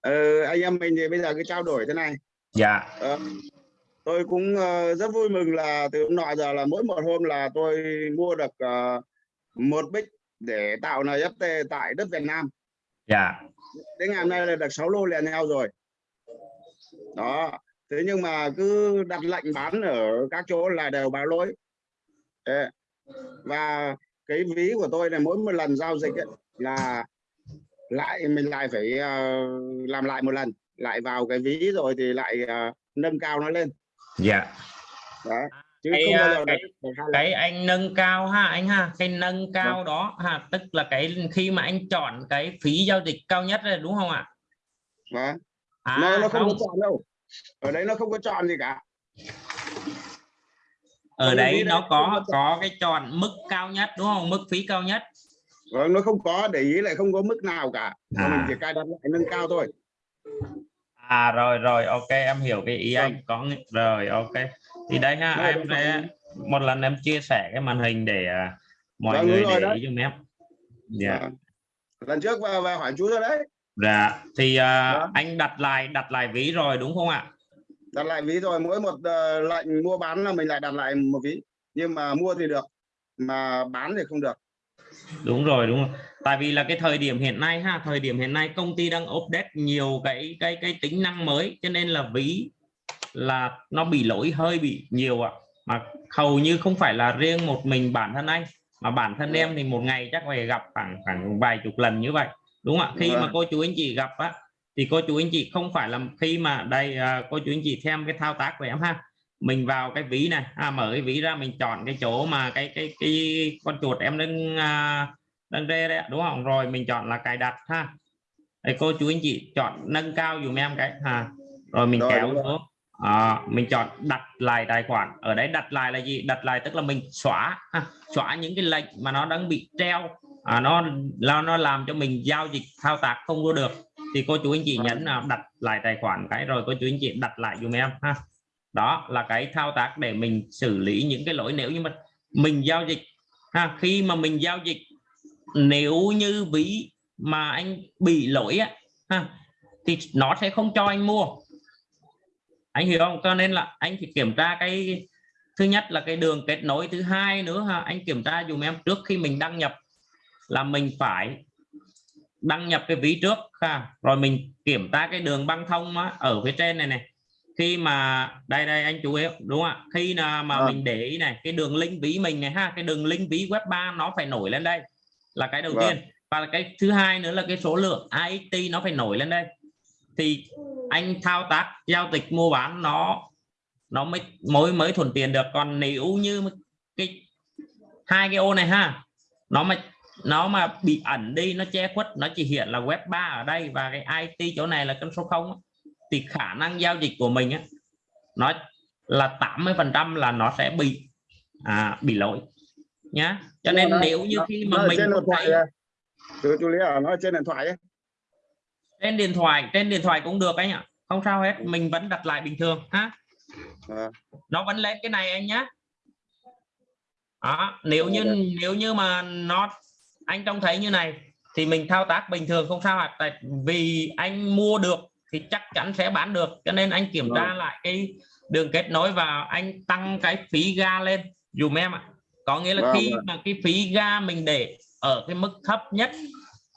Ờ, anh em mình thì bây giờ cứ trao đổi thế này. Dạ. Ờ, tôi cũng ờ, rất vui mừng là từ hôm nọ giờ là mỗi một hôm là tôi mua được ờ, một bích để tạo NFT tại đất Việt Nam. Dạ. Đến ngày hôm nay là được 6 lô liền nhau rồi. Đó. Thế nhưng mà cứ đặt lệnh bán ở các chỗ là đều báo lỗi. Đấy. và cái ví của tôi này mỗi một lần giao dịch ấy, là lại mình lại phải ờ, làm lại một lần. Lại vào cái ví rồi thì lại ờ, nâng cao nó lên dạ. Đó chứ Cái, không bao à, giờ cái- đấy cái anh nâng cao ha anh ha cái nâng cao đó ha tức là cái khi mà anh chọn cái phí giao dịch cao nhất rồi đúng không ạ? Vâng. à, nó, nó không, không. có chọn đâu. Ở đấy nó không có chọn gì cả. Ở đấy nó đấy có có cái chọn mức cao nhất đúng không? Mức phí cao nhất. Vâng, nó không có để ý lại không có mức nào cả. À. mình chỉ cài đặt lại nâng cao thôi à rồi rồi ok em hiểu cái ý anh. Có rồi ok. Thì đây ha em sẽ một lần em chia sẻ cái màn hình để à, mọi Vâng, người rồi để đấy. ý giùm em. Dạ. Lần trước và, và hỏi chú rồi đấy. Dạ thì à, Vâng. anh đặt lại đặt lại ví rồi đúng không ạ? Đặt lại ví rồi mỗi một ờ, lệnh mua bán là mình lại đặt lại một ví. Nhưng mà mua thì được mà bán thì không được đúng rồi đúng rồi. Tại vì là cái thời điểm hiện nay ha thời điểm hiện nay công ty đang update nhiều cái cái cái tính năng mới cho nên là ví là nó bị lỗi hơi bị nhiều ạ. Mà hầu như không phải là riêng một mình bản thân anh mà bản thân em thì một ngày chắc phải gặp khoảng khoảng vài chục lần như vậy. Đúng không ạ? Khi mà cô chú anh chị gặp á thì cô chú anh chị không phải là khi mà đây à, cô chú anh chị xem cái thao tác của em ha mình vào cái ví này. À, mở cái ví ra mình chọn cái chỗ mà cái cái cái con chuột em đang à, đang rê đấy ạ, đúng không? Rồi mình chọn là cài đặt ha. Đấy, cô chú anh chị chọn nâng cao dùm em cái ha. Rồi mình Rồi, kéo xuống. À, mình chọn đặt lại tài khoản. Ở đấy đặt lại là gì? Đặt lại tức là mình xóa ha. xóa những cái lệnh mà nó đang bị treo. À, nó nó nó làm cho mình giao dịch thao tác không có được. Thì cô chú anh chị nhấn đặt lại tài khoản cái rồi cô chú anh chị đặt lại dùm em ha đó là cái thao tác để mình xử lý những cái lỗi nếu như mà mình giao dịch. Ha khi mà mình giao dịch nếu như ví mà anh bị lỗi á ha thì nó sẽ không cho anh mua. Anh hiểu không? Cho nên là anh phải kiểm tra cái thứ nhất là cái đường kết nối thứ hai nữa ha anh kiểm tra dùm em trước khi mình đăng nhập là mình phải đăng nhập cái ví trước ha rồi mình kiểm tra cái đường băng thông á, ở phía trên này này khi mà đây đây anh chú ý đúng không ạ? Khi nào mà Vâng. mình để ý này cái đường link ví mình này ha cái đường link ví web 3 nó phải nổi lên đây là cái đầu Vâng. tiên và cái thứ hai nữa là cái số lượng IXT nó phải nổi lên đây. Thì anh thao tác giao dịch mua bán nó nó mới mới mới thuận tiện được. Còn nếu như cái hai cái ô này ha nó mà nó mà bị ẩn đi nó che khuất nó chỉ hiện là web 3 ở đây và cái IT chỗ này là con số 0 á, thì khả năng giao dịch của mình á nó là 80 phần trăm là nó sẽ bị à, bị lỗi nhá. Cho nên Nó- nếu như khi mà mình trên điện không thoại thấy à? chú lý ở nó trên điện thoại ấy. Trên điện thoại trên điện thoại cũng được anh ạ. Không sao hết mình vẫn đặt lại bình thường ha. Vâng. nó vẫn lên cái này anh nhá. Đó nếu như nếu như mà nó anh trông thấy như này thì mình thao tác bình thường không sao ạ. Tại vì anh mua được thì chắc chắn sẽ bán được. Cho nên anh kiểm tra Vâng. lại cái đường kết nối và anh tăng cái phí ga lên dùm em ạ. Có nghĩa là Vâng, khi vâng. mà cái phí ga mình để ở cái mức thấp nhất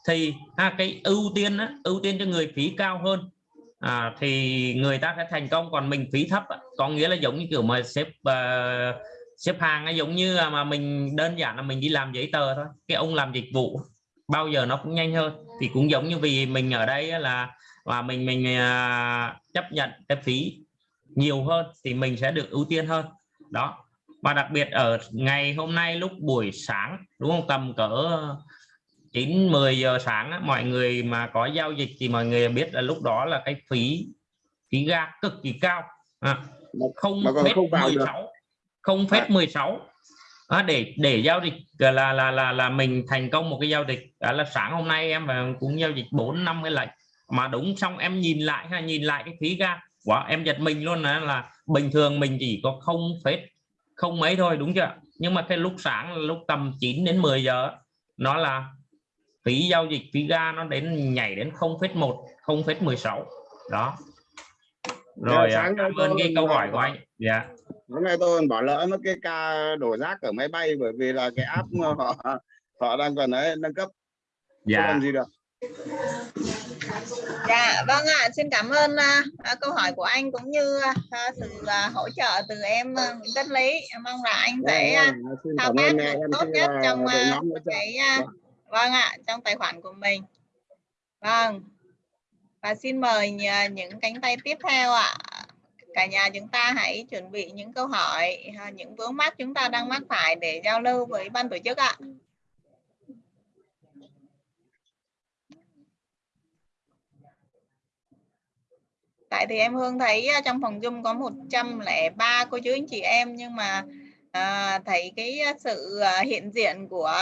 thì ha, cái ưu tiên á, ưu tiên cho người phí cao hơn à, thì người ta sẽ thành công. Còn mình phí thấp á, có nghĩa là giống như kiểu mà xếp ờ, xếp hàng ấy, giống như là mà mình đơn giản là mình đi làm giấy tờ thôi. Cái ông làm dịch vụ bao giờ nó cũng nhanh hơn. Thì cũng giống như vì mình ở đây là và mình mình à, chấp nhận cái phí nhiều hơn thì mình sẽ được ưu tiên hơn. Đó. Và đặc biệt ở ngày hôm nay lúc buổi sáng đúng không? Tầm cỡ 9 10 giờ sáng á, mọi người mà có giao dịch thì mọi người biết là lúc đó là cái phí phí ga cực kỳ cao. À, không được. 16 không phết 16 à, để để giao dịch là là là là mình thành công một cái giao dịch. Đó là sáng hôm nay em và cũng giao dịch 4 năm cái lệnh mà đúng xong em nhìn lại ha nhìn lại cái phí ga. Quá em giật mình luôn là, là bình thường mình chỉ có không phết không mấy thôi đúng chưa? Nhưng mà cái lúc sáng lúc tầm 9 đến 10 giờ nó là phí giao dịch phí ga nó đến nhảy đến 0,1 0,16 đó. Rồi sáng à, cảm ơn cái câu hỏi của anh. Dạ. Hôm nay tôi còn bỏ lỡ mất cái ca đổ rác ở máy bay bởi vì là cái app họ họ đang còn ấy nâng cấp. Không dạ. làm gì được Dạ vâng ạ, xin cảm ơn à, à, câu hỏi của anh cũng như à, sự à, hỗ trợ từ em à, Nguyễn Tất Lý. Em mong là anh sẽ à, Vâng, thao tác tốt nhất trong à, cái à, Vâng. vâng ạ trong tài khoản của mình. Vâng. Và xin mời những cánh tay tiếp theo ạ. Cả nhà chúng ta hãy chuẩn bị những câu hỏi, à, những vướng mắc chúng ta đang mắc phải để giao lưu với ban tổ chức ạ. Tại thì em Hương thấy à, trong phòng Zoom có 103 cô chú anh chị em nhưng mà à, thấy cái à, sự à, hiện diện của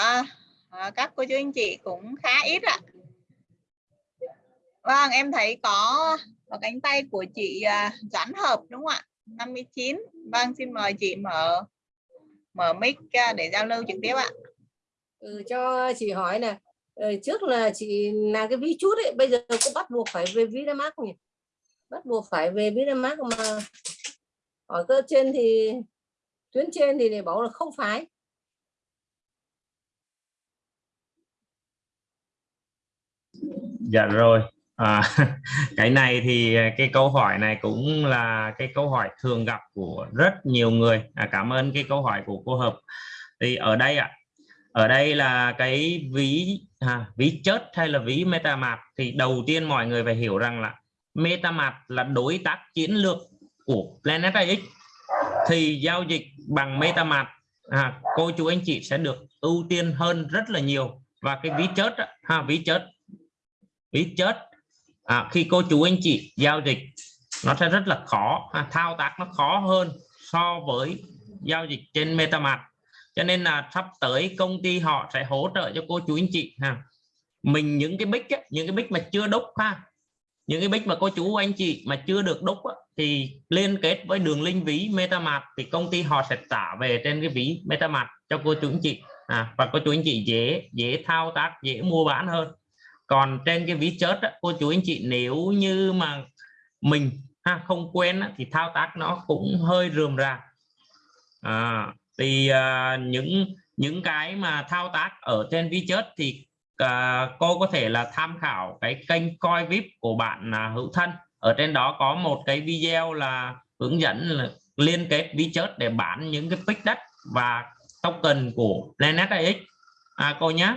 à, các cô chú anh chị cũng khá ít ạ. Vâng, em thấy có, có cánh tay của chị à, Doãn Hợp đúng không ạ? 59. Vâng, xin mời chị mở mở mic để giao lưu trực tiếp ạ. ừ, cho chị hỏi nè ờ, trước là chị làm cái ví chút ấy bây giờ có bắt buộc phải về ví Vinamart mát nhỉ bắt buộc phải về Vinamax mà. Ở cơ trên thì tuyến trên thì để bảo là không phải. Dạ rồi. À, cái này thì à, cái câu hỏi này cũng là cái câu hỏi thường gặp của rất nhiều người. À, cảm ơn cái câu hỏi của cô hợp. Thì ở đây ạ ở đây là cái ví à, ví chớt hay là ví MetaMask thì đầu tiên mọi người phải hiểu rằng là MetaMask là đối tác chiến lược của Planet AX thì giao dịch bằng MetaMask à, cô chú anh chị sẽ được ưu tiên hơn rất là nhiều. Và cái ví chớt ha ví chớt ví chớt à, khi cô chú anh chị giao dịch nó sẽ rất là khó à, thao tác nó khó hơn so với giao dịch trên MetaMask cho nên là sắp tới công ty họ sẽ hỗ trợ cho cô chú anh chị ha. Mình những cái bích ấy, những cái bích mà chưa đúc ha những cái bích mà cô chú anh chị mà chưa được đúc á, thì liên kết với đường link ví MetaMask thì công ty họ sẽ trả về trên cái ví MetaMask cho cô chú anh chị. À, và cô chú anh chị dễ dễ thao tác dễ mua bán hơn. Còn trên cái ví chớt á, cô chú anh chị nếu như mà mình ha, không quen á, thì thao tác nó cũng hơi rườm rà. À, thì à, những những cái mà thao tác ở trên ví chớt thì à, cô có thể là tham khảo cái kênh coi vip của bạn à, hữu thân. Ở trên đó có một cái video là hướng dẫn là liên kết ví chớt để bán những cái pick đất và token của Planet AX à, cô nhé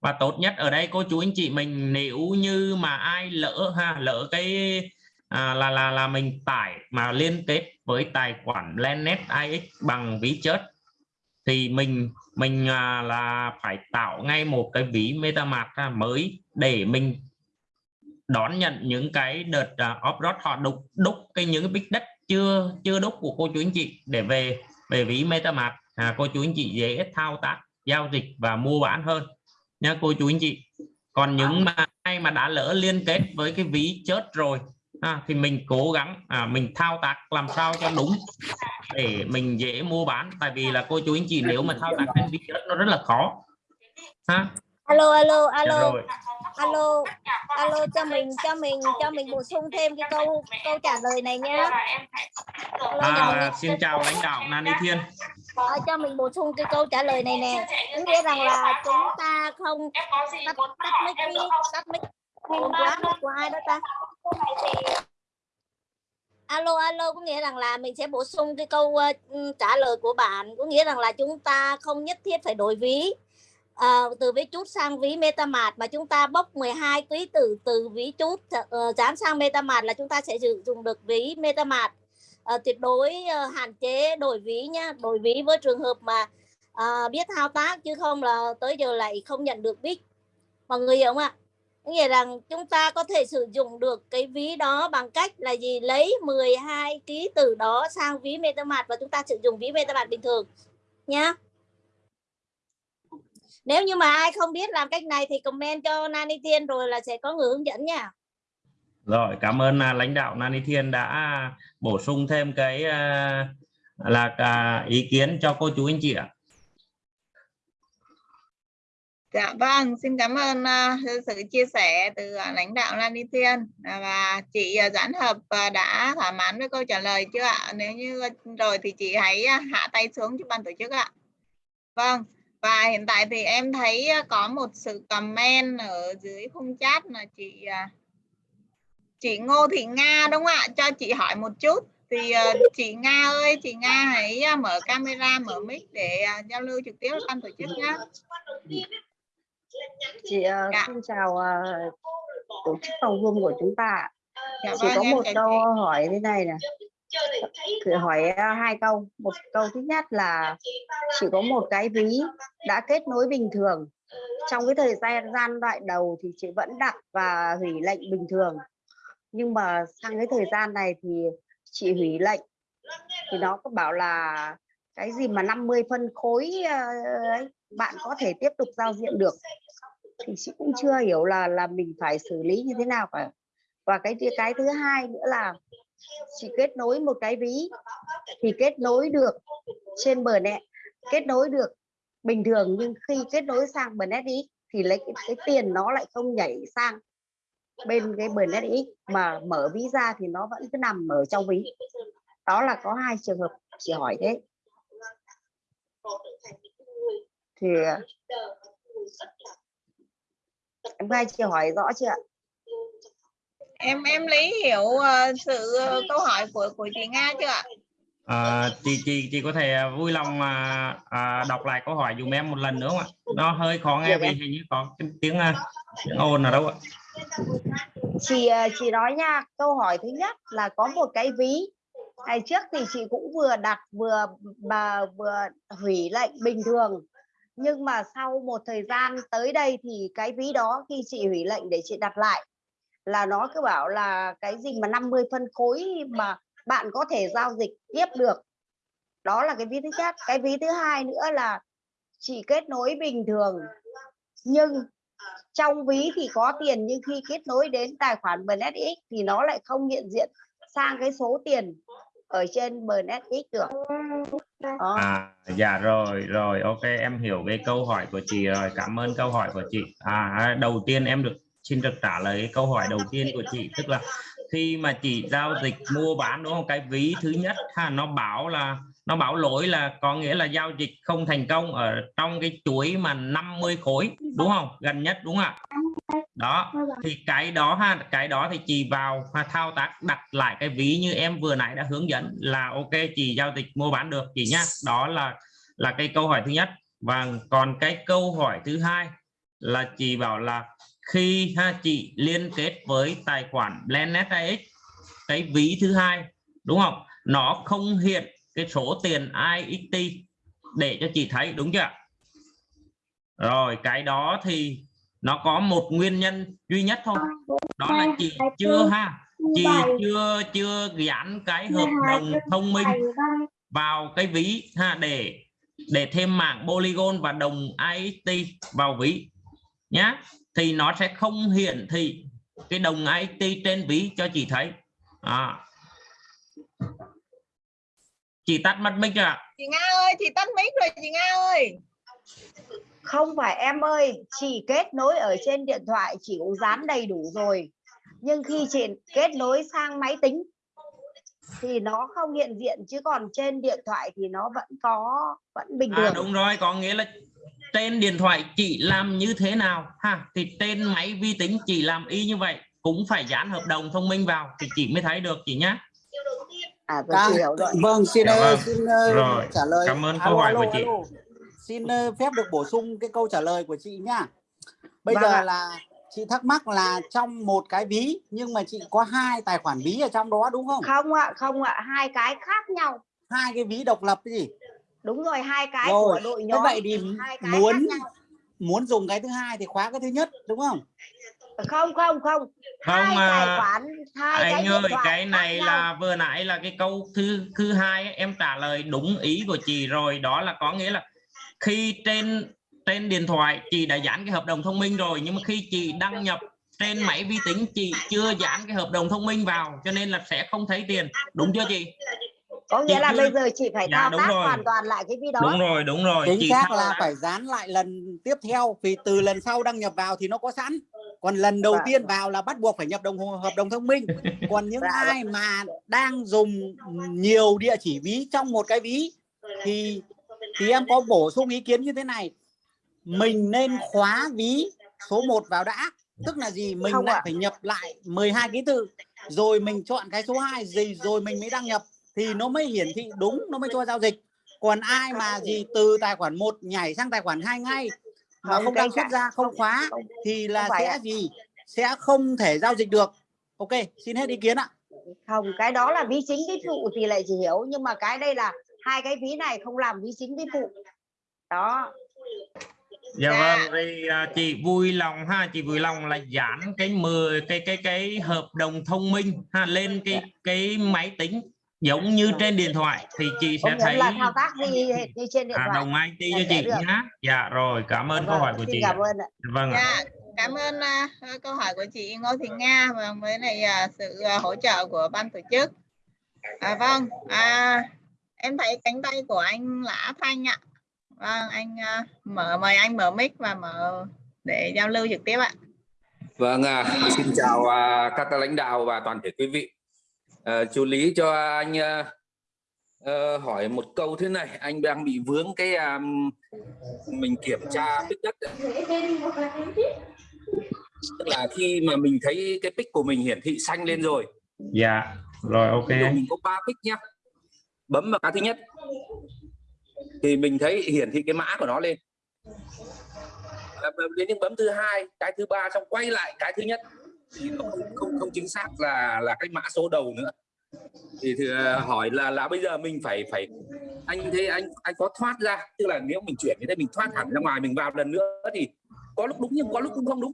và tốt nhất ở đây cô chú anh chị mình nếu như mà ai lỡ ha lỡ cái à, là là là mình tải mà liên kết với tài khoản Planet AX bằng ví chớt thì mình mình à, là phải tạo ngay một cái ví MetaMask mới để mình đón nhận những cái đợt uh, off họ đúc đúc cái những cái big đất chưa chưa đúc của cô chú anh chị để về về ví MetaMask. À, cô chú anh chị dễ thao tác giao dịch và mua bán hơn. Nha cô chú anh chị. Còn những mà ai mà đã lỡ liên kết với cái ví chớt rồi à, thì mình cố gắng à, mình thao tác làm sao cho đúng để mình dễ mua bán. Tại vì là cô chú anh chị nếu mà thao tác trên chớt nó rất là khó. Ha. Alo alo Dạ alo rồi. Alo alo cho mình cho mình cho mình bổ sung thêm cái câu câu trả lời này nhé à, xin chào lãnh đạo Nani Thiên. Ờ, cho mình bổ sung cái câu trả lời này nè. Nghĩa rằng là chúng ta không tắt tắt mic đi tắt mic Ồn quá của ai đó ta. Alo alo có nghĩa rằng là mình sẽ bổ sung cái câu ừ, trả lời của bạn. Có nghĩa rằng là chúng ta không nhất thiết phải đổi ví. Ờ, từ ví chút sang ví MetaMask mà chúng ta bốc 12 quý từ từ ví chút uh, dán sang MetaMask là chúng ta sẽ sử dụng được ví MetaMask. Ờ, tuyệt đối ờ, hạn chế đổi ví nhá. Đổi ví với trường hợp mà ờ, biết thao tác chứ không là tới giờ lại không nhận được bích mọi người hiểu không ạ nghĩa rằng chúng ta có thể sử dụng được cái ví đó bằng cách là gì? Lấy 12 ký từ đó sang ví MetaMask và chúng ta sử dụng ví MetaMask bình thường, nhá. Nếu như mà ai không biết làm cách này thì comment cho Nani Thiên rồi là sẽ có người hướng dẫn nha. Rồi, cảm ơn à, lãnh đạo Nani Thiên đã bổ sung thêm cái à, là à, ý kiến cho cô chú anh chị ạ. Dạ vâng, xin cảm ơn uh, sự chia sẻ từ uh, lãnh đạo Lan Đi Thiên uh, và chị uh, Doãn Hợp uh, đã thỏa mãn với câu trả lời chưa ạ? Nếu như rồi thì chị hãy uh, hạ tay xuống cho ban tổ chức ạ. Vâng, và hiện tại thì em thấy uh, có một sự comment ở dưới khung chat là chị uh, chị Ngô Thị Nga đúng không ạ? Cho chị hỏi một chút. Thì uh, chị Nga ơi, chị Nga hãy uh, mở camera, mở mic để uh, giao lưu trực tiếp với ban tổ chức nhé chị ờ, Dạ. xin chào ờ, tổ chức phòng Zoom của chúng ta. Dạ chị vâng, có một câu chị. hỏi thế này nè chị hỏi ờ, hai câu một câu thứ nhất là chỉ có một cái ví đã kết nối bình thường trong cái thời gian gian đoạn đầu thì chị vẫn đặt và hủy lệnh bình thường nhưng mà sang cái thời gian này thì chị hủy lệnh thì nó có bảo là cái gì mà 50 phân khối ấy, bạn có thể tiếp tục giao diện được. Thì chị cũng chưa hiểu là là mình phải xử lý như thế nào cả. Và cái cái thứ hai nữa là chị kết nối một cái ví. Thì kết nối được trên bờ net kết nối được bình thường nhưng khi kết nối sang bờ net ý thì lấy cái, cái tiền nó lại không nhảy sang bên cái bờ net ý mà mở ví ra thì nó vẫn cứ nằm ở trong ví. Đó là có hai trường hợp chị hỏi thế thì em nghe chị hỏi rõ chưa ạ? Em em lý hiểu ờ, sự ờ, câu hỏi của của chị Nga chưa ạ? à, chị chị chị có thể à, vui lòng à, à, đọc lại câu hỏi dùm em một lần nữa không ạ? Nó hơi khó nghe Được vì em. hình như có cái tiếng à, tiếng ồn ở đâu ạ? Chị ờ, chị nói nha câu hỏi thứ nhất là có một cái ví. Ngày trước thì chị cũng vừa đặt vừa bà vừa hủy lệnh bình thường nhưng mà sau một thời gian tới đây thì cái ví đó khi chị hủy lệnh để chị đặt lại là nó cứ bảo là cái gì mà 50 phân khối mà bạn có thể giao dịch tiếp được. Đó là cái ví thứ nhất. Cái ví thứ hai nữa là chị kết nối bình thường. Nhưng trong ví thì có tiền nhưng khi kết nối đến tài khoản BNSX thì nó lại không hiện diện sang cái số tiền ở trên BNSX được. Đó. À, dạ rồi rồi ok em hiểu cái câu hỏi của chị rồi cảm ơn câu hỏi của chị. À đầu tiên em được xin được trả lời cái câu hỏi đầu tiên của chị tức là khi mà chị giao dịch mua bán đúng không? Cái ví thứ nhất ha nó bảo là nó bảo lỗi là có nghĩa là giao dịch không thành công ở trong cái chuỗi mà 50 khối đúng không? Gần nhất đúng không ạ đó thì cái đó ha cái đó thì chị vào ha, thao tác đặt lại cái ví như em vừa nãy đã hướng dẫn là ok chị giao dịch mua bán được chị nhá. Đó là là cái câu hỏi thứ nhất. Và còn cái câu hỏi thứ hai là chị bảo là khi ha chị liên kết với tài khoản BlendNetAX cái ví thứ hai đúng không? Nó không hiện cái số tiền IXT để cho chị thấy đúng chưa rồi cái đó thì nó có một nguyên nhân duy nhất thôi. Đó là chị chưa ha? chị chưa chưa gắn cái hợp đồng thông minh vào cái ví ha để để thêm mạng polygon và đồng IXT vào ví nhá. Thì nó sẽ không hiển thị cái đồng IXT trên ví cho chị thấy. À. chị tắt mất mic chưa ạ? Chị Nga ơi, chị tắt mic rồi chị Nga ơi. Không phải em ơi chị kết nối ở trên điện thoại chị cũng dán đầy đủ rồi nhưng khi chị kết nối sang máy tính thì nó không hiện diện chứ còn trên điện thoại thì nó vẫn có vẫn bình à, thường đúng rồi có nghĩa là trên điện thoại chị làm như thế nào ha thì trên máy vi tính chị làm y như vậy cũng phải dán hợp đồng thông minh vào thì chị mới thấy được chị nhá à hiểu rồi vâng xin Dạ vâng. xin ờ, Rồi, trả lời cảm ơn câu hỏi của chị. alo. Xin phép được bổ sung cái câu trả lời của chị nhá. Bây Vâng giờ ạ. là chị thắc mắc là trong một cái ví nhưng mà chị có hai tài khoản ví ở trong đó đúng không? Không ạ không ạ hai cái khác nhau. Hai cái ví độc lập cái gì? Đúng rồi hai cái Rồi, của đội thế nhóm vậy thì hai cái muốn nhau. muốn dùng cái thứ hai thì khóa cái thứ nhất đúng không? Không không không. Hai Không, tài à, khoản hai cái anh điện ơi cái này nhau. là vừa nãy là cái câu thứ thứ hai ấy, em trả lời đúng ý của chị rồi. Đó là có nghĩa là khi trên trên điện thoại chị đã dán cái hợp đồng thông minh rồi nhưng mà khi chị đăng nhập trên máy vi tính chị chưa dán cái hợp đồng thông minh vào cho nên là sẽ không thấy tiền đúng chưa chị có nghĩa Chị là cứ- bây giờ chị phải Dạ, thao tác rồi. hoàn toàn lại cái ví đó đúng rồi đúng rồi chính chị xác thao là tác. phải dán lại lần tiếp theo vì từ lần sau đăng nhập vào thì nó có sẵn còn lần đầu Vâng. tiên vào là bắt buộc phải nhập đồng hợp đồng thông minh còn những Dạ, vâng. ai mà đang dùng nhiều địa chỉ ví trong một cái ví thì thì em có bổ sung ý kiến như thế này. Mình nên khóa ví số 1 vào đã. Tức là gì? Mình Không lại ạ. phải nhập lại 12 ký tự. Rồi mình chọn cái số 2 gì rồi mình mới đăng nhập. Thì nó mới hiển thị đúng nó mới cho giao dịch. Còn ai mà gì từ tài khoản 1 nhảy sang tài khoản 2 ngay mà Không, không đăng xuất ra không khóa thì là sẽ ạ. gì? Sẽ không thể giao dịch được. Ok xin hết ý kiến ạ. Không cái đó là ví chính ví phụ thì lại chỉ hiểu. Nhưng mà cái đây là hai cái ví này không làm ví chính ví phụ đó dạ Dạ. vâng thì à, chị vui lòng ha chị vui lòng là dán cái 10 cái cái cái hợp đồng thông minh ha lên cái cái máy tính giống như trên điện thoại thì chị sẽ thấy là thao tác như, như trên điện à, thoại đồng IT cho chị được. nhá dạ rồi cảm ơn câu Vâng, hỏi của xin chị cảm ơn ạ vâng ạ. Dạ, cảm ơn à, câu hỏi của chị Ngô Thị Nga và với lại à, sự à, hỗ trợ của ban tổ chức. À, vâng, à, em thấy cánh tay của anh Lã Thanh ạ. Vâng, anh à, mở mời anh mở mic và mở để giao lưu trực tiếp ạ. Vâng, à, xin chào à, các lãnh đạo và toàn thể quý vị. À, chú Lý cho anh à, ờ, hỏi một câu thế này, anh đang bị vướng cái à, mình kiểm tra tích đất. Tức là khi mà mình thấy cái pic của mình hiển thị xanh lên rồi, dạ rồi ok mình có ba pic nhá, bấm vào cái thứ nhất. Thì mình thấy hiển thị cái mã của nó lên. Đến những bấm thứ hai, cái thứ ba xong quay lại cái thứ nhất. Thì nó không không, không chính xác là là cái mã số đầu nữa. Thì, thì à, hỏi là là bây giờ mình phải phải anh thấy anh anh có thoát ra? Tức là nếu mình chuyển như thế mình thoát hẳn ra ngoài mình vào lần nữa thì có lúc đúng nhưng có lúc cũng không đúng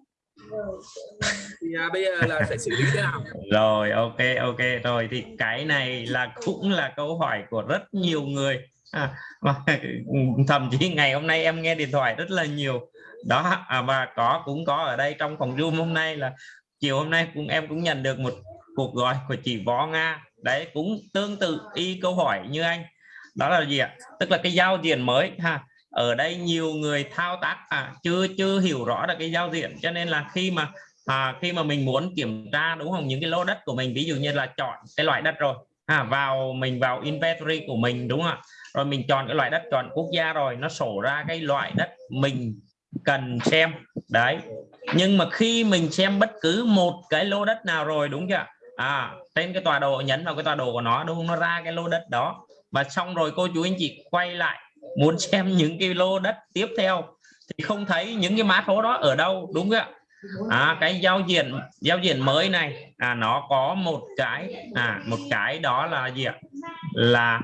thì à, bây giờ là sẽ xử lý thế nào? Rồi ok ok. Rồi thì cái này là cũng là câu hỏi của rất nhiều người. À, và thậm chí ngày hôm nay em nghe điện thoại rất là nhiều. Đó à, và có cũng có ở đây trong phòng zoom hôm nay là chiều hôm nay cũng em cũng nhận được một cuộc gọi của chị Võ Nga. Đấy cũng tương tự y câu hỏi như anh. Đó là gì ạ? Tức là cái giao diện mới ha ở đây nhiều người thao tác à, chưa chưa hiểu rõ được cái giao diện. Cho nên là khi mà à, khi mà mình muốn kiểm tra đúng không những cái lô đất của mình ví dụ như là chọn cái loại đất rồi à, vào mình vào inventory của mình đúng không ạ? Rồi mình chọn cái loại đất chọn quốc gia rồi nó sổ ra cái loại đất mình cần xem. Đấy. Nhưng mà khi mình xem bất cứ một cái lô đất nào rồi đúng chưa à trên cái tọa độ nhấn vào cái tọa độ của nó đúng không? nó ra cái lô đất đó. Và xong rồi cô chú anh chị quay lại muốn xem những cái lô đất tiếp theo thì không thấy những cái mã số đó ở đâu đúng không ạ? À, cái giao diện giao diện mới này à nó có một cái à một cái đó là gì ạ? Là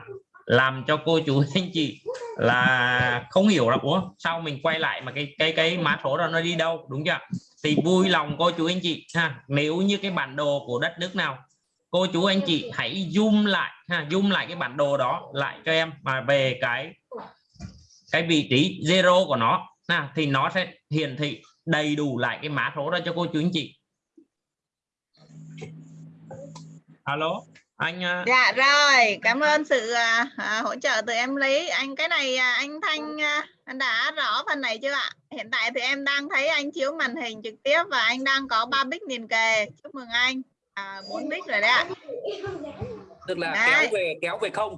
làm cho cô chú anh chị là không hiểu là ủa sao mình quay lại mà cái cái cái mã số đó nó đi đâu? Đúng chưa thì vui lòng cô chú anh chị ha nếu như cái bản đồ của đất nước nào cô chú anh chị hãy zoom lại ha zoom lại cái bản đồ đó lại cho em mà về cái cái vị trí zero của nó ha, thì nó sẽ hiển thị đầy đủ lại cái mã số đó cho cô chú anh chị alo anh à, Dạ rồi, cảm ơn sự à, hỗ trợ từ em Lý. Anh cái này à, anh Thanh à, anh đã rõ phần này chưa ạ? Hiện tại thì em đang thấy anh chiếu màn hình trực tiếp và anh đang có 3 bích liền kề. Chúc mừng anh. À, 4 bích rồi đấy ạ. tức là Đấy. kéo về kéo về không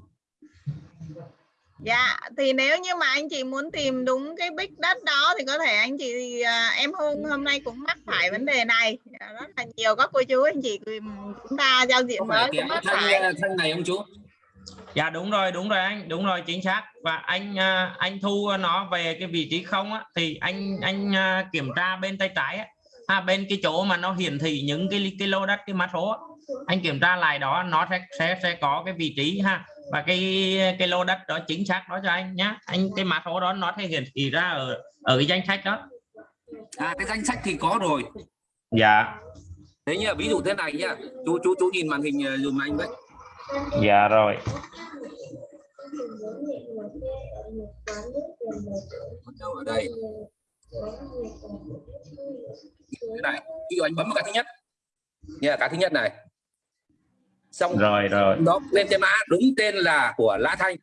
Dạ, thì nếu như mà anh chị muốn tìm đúng cái bích đất đó thì có thể anh chị à, em Hương hôm nay cũng mắc phải vấn đề này. À, Rất là nhiều các cô chú anh chị cùng chúng ta giao diện phải cũng mắc phải. thanh này không chú dạ đúng rồi đúng rồi anh đúng rồi chính xác và anh à, anh thu nó về cái vị trí không á, thì anh anh à, kiểm tra bên tay trái á, à, bên cái chỗ mà nó hiển thị những cái cái lô đất cái mã số anh kiểm tra lại đó nó sẽ sẽ sẽ có cái vị trí ha. Và cái cái lô đất đó chính xác đó cho anh nhá. Anh cái mã số đó nó sẽ hiển thị ra ở ở cái danh sách đó. À cái danh sách thì có rồi. Dạ. Thế mà ví dụ thế này nhá. Chú chú chú nhìn màn hình ờ, dùm anh với. Dạ rồi. Ở đây thế này ví dụ anh bấm vào cái thứ nhất. Nha cái thứ nhất này. Xong rồi rồi. nó lên cái mã đúng tên là của Lã Thanh.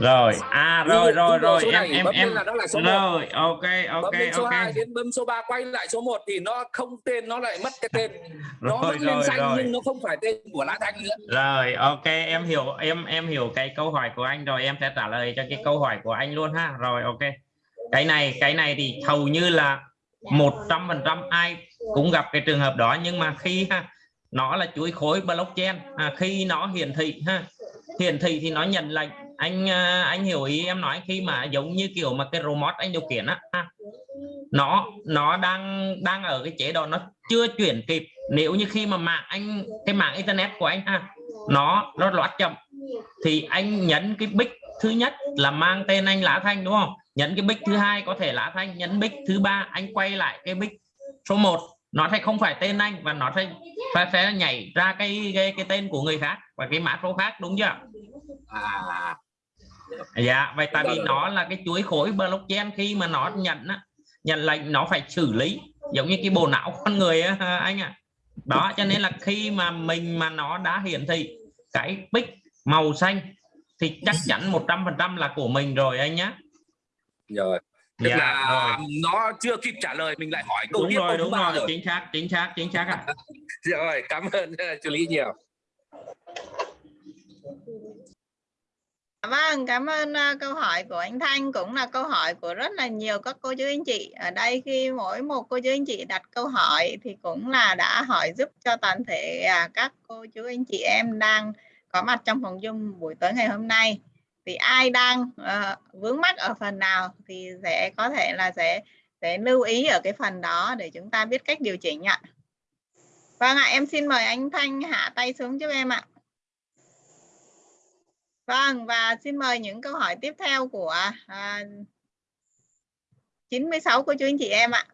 Rồi. À rồi rồi rồi em em bấm lên em. là nó là số rồi ok bấm ok lên số ok. 2 đến bấm số 3 quay lại số 1 thì nó không tên nó lại mất cái tên. Nó rồi vẫn lên rồi xanh rồi. nhưng nó không phải tên của Lã Thanh nữa. Rồi ok em hiểu em em hiểu cái câu hỏi của anh rồi. Em sẽ trả lời cho cái câu hỏi của anh luôn ha. Rồi ok. Cái này cái này thì hầu như là một trăm phần trăm ai cũng gặp cái trường hợp đó. Nhưng mà khi ha nó là chuỗi khối blockchain à, khi nó hiển thị ha hiển thị thì nó nhận lệnh. Anh à, anh hiểu ý em nói khi mà giống như kiểu mà cái remote anh điều khiển á ha. nó nó đang đang ở cái chế độ nó chưa chuyển kịp. Nếu như khi mà mạng anh cái mạng internet của anh ha nó nó loát chậm thì anh nhấn cái bích thứ nhất là mang tên anh Lã Thanh đúng không? Nhấn cái bích thứ hai có thể Lã Thanh nhấn bích thứ ba anh quay lại cái bích số 1 nó sẽ không phải tên anh và nó sẽ sẽ, sẽ nhảy ra cái, cái cái tên của người khác và cái mã số khác đúng chưa? À. Dạ vậy tại vì nó là cái chuỗi khối blockchain khi mà nó nhận á, nhận lệnh nó phải xử lý giống như cái bộ não con người á, anh ạ. Đó cho nên là khi mà mình mà nó đã hiển thị cái bích màu xanh thì chắc chắn 100% là của mình rồi anh nhá. Rồi. Tức dạ, là rồi. nó chưa kịp trả lời mình lại hỏi câu đúng tiếp rồi đúng rồi. rồi. Chính xác chính xác chính xác ạ. Rồi cảm ơn chú Lý nhiều. Vâng, cảm ơn ờ, câu hỏi của anh Thanh cũng là câu hỏi của rất là nhiều các cô chú anh chị. Ở đây khi mỗi một cô chú anh chị đặt câu hỏi thì cũng là đã hỏi giúp cho toàn thể à, các cô chú anh chị em đang có mặt trong phòng Zoom buổi tối ngày hôm nay. Thì ai đang uh, vướng mắc ở phần nào thì sẽ có thể là sẽ sẽ lưu ý ở cái phần đó để chúng ta biết cách điều chỉnh ạ. Vâng ạ, em xin mời anh Thanh hạ tay xuống giúp em ạ. Vâng, và xin mời những câu hỏi tiếp theo của à, uh, 96 của chú anh chị em ạ.